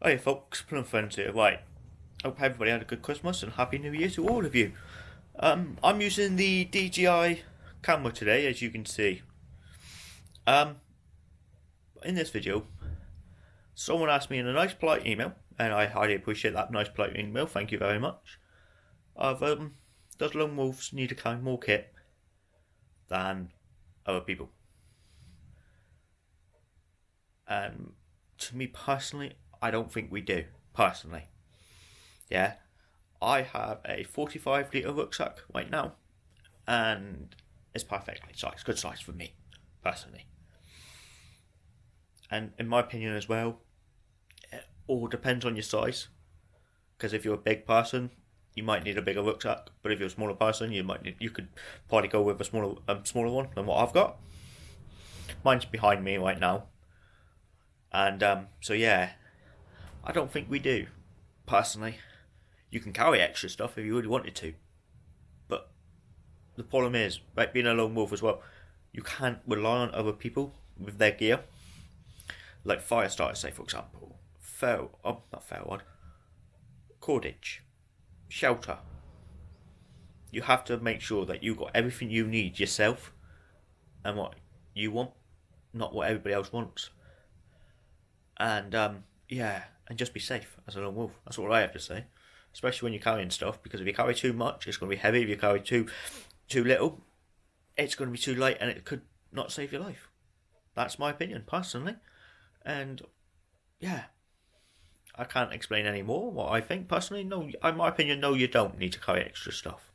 Hey folks, Plum Friends here. Right, hope everybody had a good Christmas and Happy New Year to all of you. Um, I'm using the DJI camera today, as you can see. Um, in this video, someone asked me in a nice polite email, and I highly appreciate that nice polite email, thank you very much, of um, does lone wolves need to carry more kit than other people? And to me personally, I don't think we do, personally. Yeah, I have a 45 litre rucksack right now, and it's perfectly sized, good size for me, personally. And in my opinion as well, it all depends on your size. Because if you're a big person, you might need a bigger rucksack, but if you're a smaller person, you might need, you could probably go with a smaller um, smaller one than what I've got. Mine's behind me right now, and um, so yeah, I don't think we do, personally. You can carry extra stuff if you really wanted to. But the problem is, like being a lone wolf as well, you can't rely on other people with their gear. Like fire starters, say for example. Fair oh not fair. Cordage. Shelter. You have to make sure that you've got everything you need yourself and what you want, not what everybody else wants. And um, yeah, and just be safe as a lone wolf. That's all I have to say. Especially when you're carrying stuff, because if you carry too much, it's going to be heavy. If you carry too too little, it's going to be too light, and it could not save your life. That's my opinion, personally. And yeah, I can't explain any more what I think personally. No, in my opinion, no, you don't need to carry extra stuff.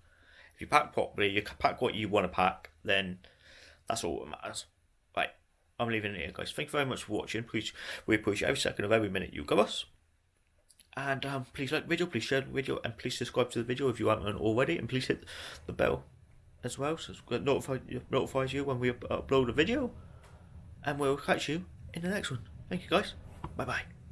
If you pack properly, you pack what you want to pack, then that's all that matters. Right, I'm leaving it here, guys. Thank you very much for watching. Please, we appreciate every second of every minute you give us. And um, please like the video, please share the video, and please subscribe to the video if you haven't already, and please hit the bell as well, so it notify, notifies you when we upload a video. And we'll catch you in the next one. Thank you, guys. Bye bye.